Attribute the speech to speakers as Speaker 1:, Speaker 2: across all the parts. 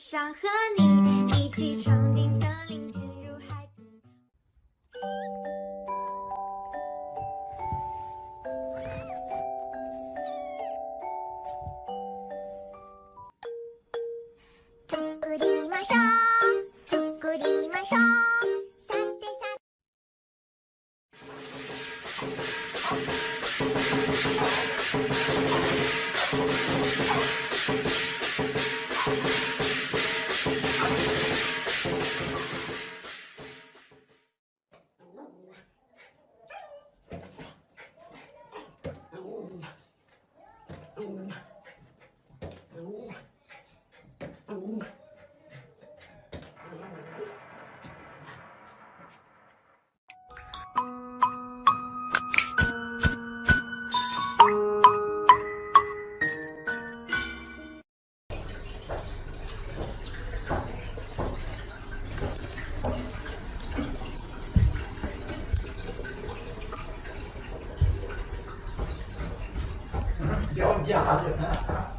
Speaker 1: 我想和你一起闯进森林，潜入海底。
Speaker 2: 作りましょう作り क्या हालत है?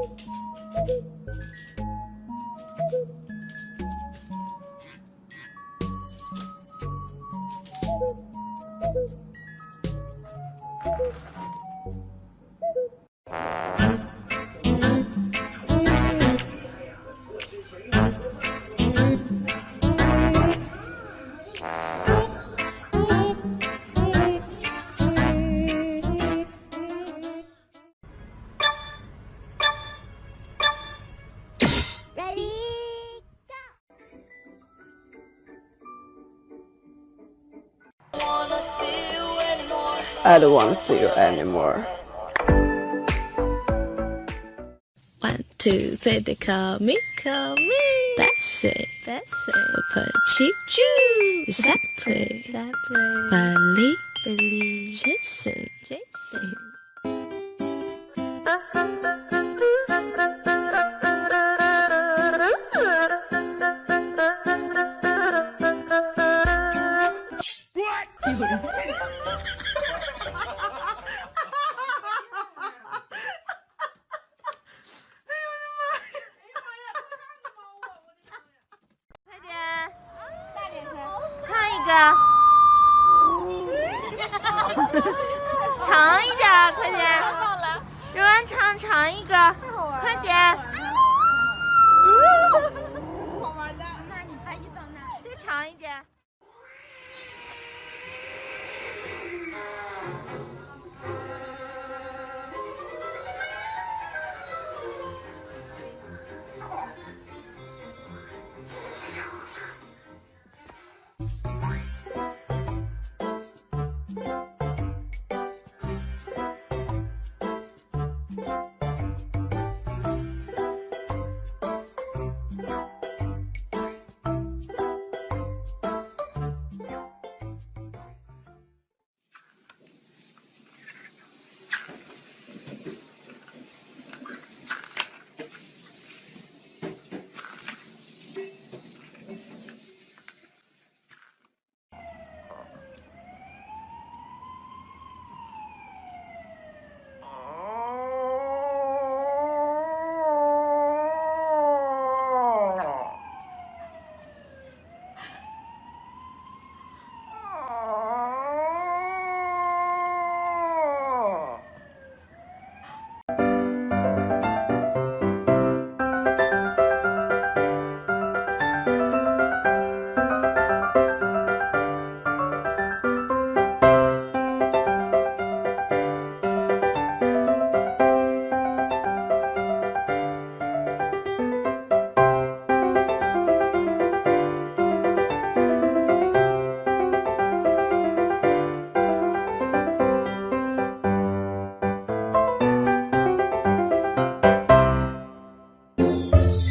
Speaker 2: Thank you. wanna
Speaker 3: see you anymore.
Speaker 4: I don't wanna see you anymore.
Speaker 5: One, two, three, they call me, call me. Bessie, Bessie. Pachi, Jew. Exactly, exactly. Billy, Billy, Jason, Jason.
Speaker 6: 哥，长一点，快点！柔软长长一个，快点！好玩的，那你拍一张？再长一点。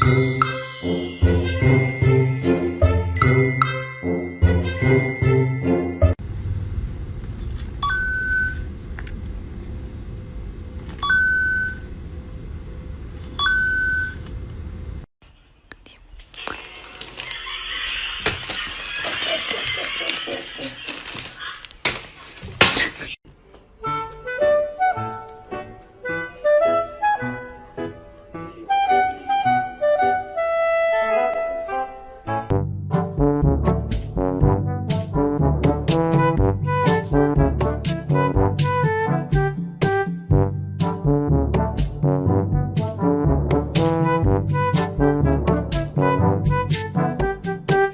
Speaker 6: Mm-hmm.